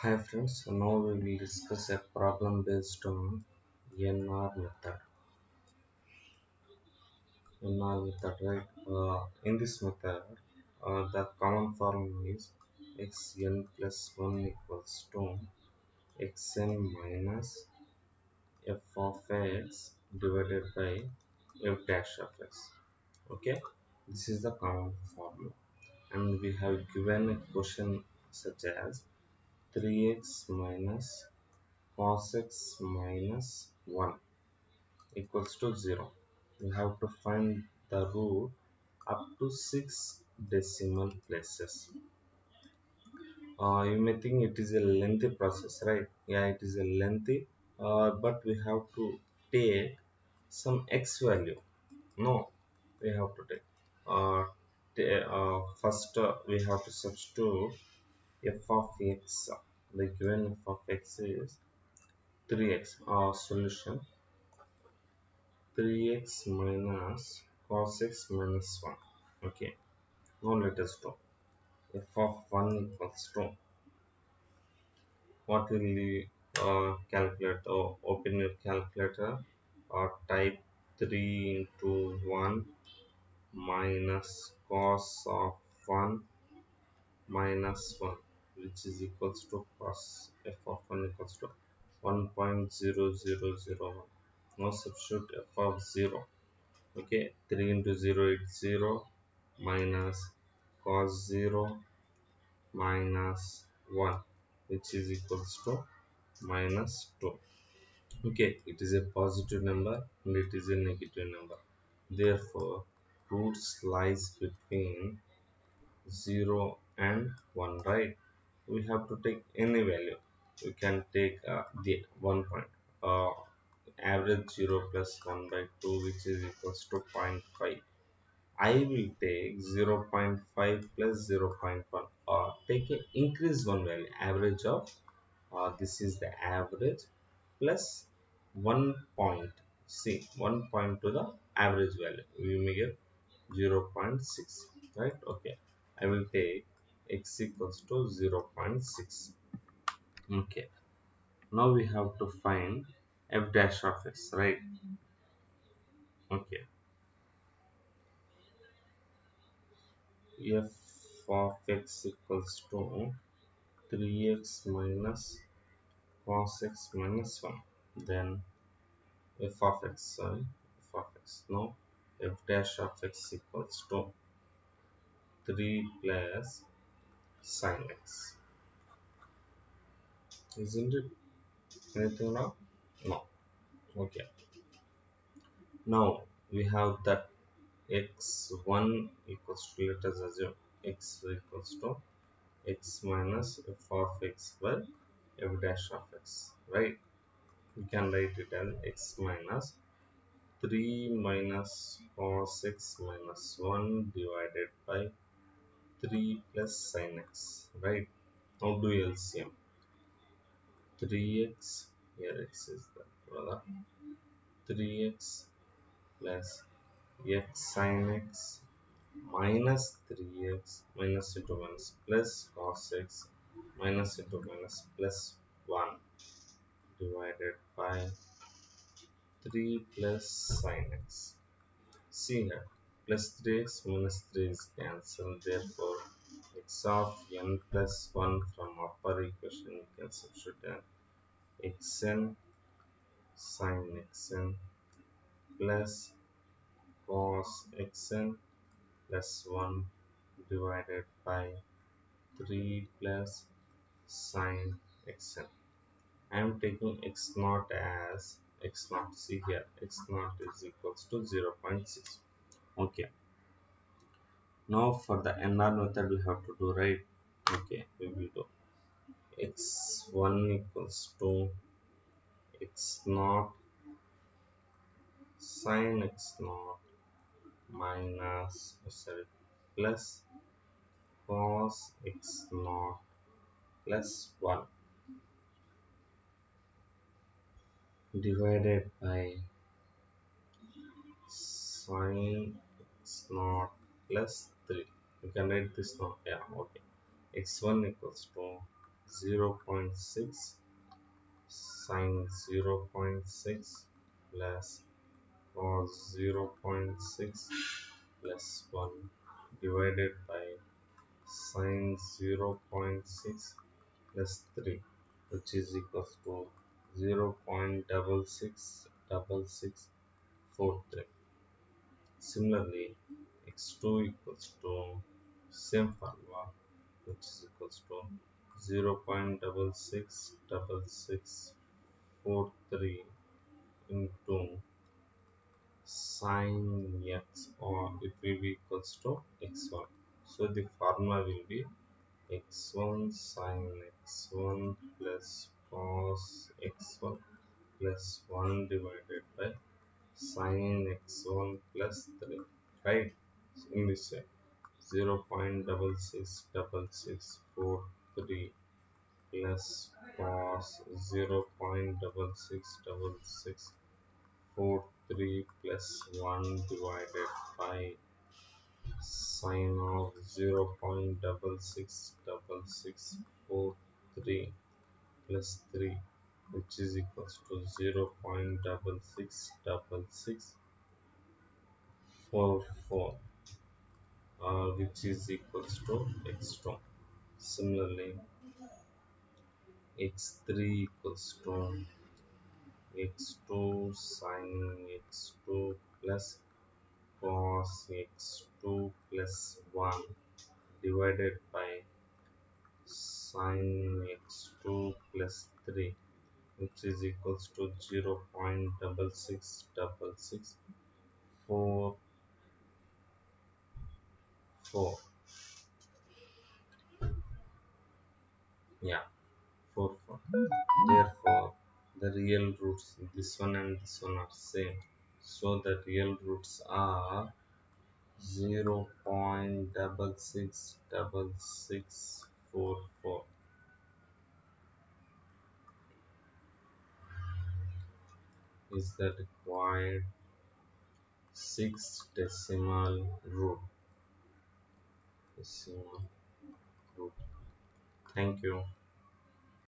Hi friends, so now we will discuss a problem based on NR method. NR method, right? Uh, in this method, uh, the common formula is xn plus 1 equals to xn minus f of x divided by f dash of x. Okay, this is the common formula, and we have given a question such as 3x minus cos x minus 1 equals to 0. We have to find the root up to 6 decimal places. Uh, you may think it is a lengthy process, right? Yeah, it is a lengthy, uh, but we have to take some x value. No, we have to take. Uh, uh, first, uh, we have to substitute f of x. The given f of x is 3x. Our solution. 3x minus cos x minus 1 okay. Now let us do f of 1 equals to what will we uh, calculate or open your calculator or type 3 into 1 minus cos of 1 minus 1 which is equals to cos f of 1 equals to 1.0001 now substitute f of 0 okay 3 into 0 is 0 minus cos 0 minus 1 which is equals to minus 2 okay it is a positive number and it is a negative number. Therefore roots lies between 0 and 1 right we have to take any value. We can take uh, the one point uh, average 0 plus 1 by 2 which is equals to 0.5 I will take 0.5 plus 0.1 or take an increase one value average of uh, this is the average plus 1 point see 1 point to the average value. We may get 0.6 right? Okay. I will take x equals to 0.6 okay. Now we have to find f dash of x right? Okay. F of x equals to 3x minus cos x minus 1 then f of x sorry f of x. No f dash of x equals to 3 plus sin x isn't it anything now no. Okay. Now we have that x1 equals to let us assume x equals to x minus f of x by f dash of x right? We can write it as x minus 3 minus cos x minus 1 divided by 3 plus sin x right? Now do you LCM 3x here x is the brother. 3x plus x sin x minus 3x minus into minus plus cos x minus into minus plus 1 divided by 3 plus sin x. See here plus 3x minus 3 is cancelled. Therefore x of n plus 1 from upper equation you can substitute xn sin xn plus cos xn plus 1 divided by 3 plus sin xn. I am taking x naught as x naught see here. X naught is equals to 0 0.6 okay. Now for the NR method we have to do right? Okay we will do. X1 equals to x naught sine x naught minus oh, sorry plus cos x naught plus 1 divided by sin x naught plus 3 you can write this now yeah okay. X1 equals to 0.6 sine 0.6 plus cos 0.6 plus 1 divided by sine 0.6 plus 3 which is equals to 0.666643 similarly x2 equals to same formula which is equals to 0.666643 into sine x or it will be equals to x1 so the formula will be x1 sine x1 plus cos x1 plus 1 divided by sine x1 plus 3 right? In this way 0 0.666643 plus cos 0 0.666643 plus 1 divided by sine of 0 0.666643 plus 3 which is equals to 0 0.666644 uh, which is equals to x2 similarly x3 equals to x2 sine x2 plus cos x2 plus 1 divided by sine x2 plus 3 which is equals to 0 0.666644 yeah 4 4 therefore the real roots this one and this one are same. So the real roots are 0 0.666644 is the required 6 decimal root decimal root thank you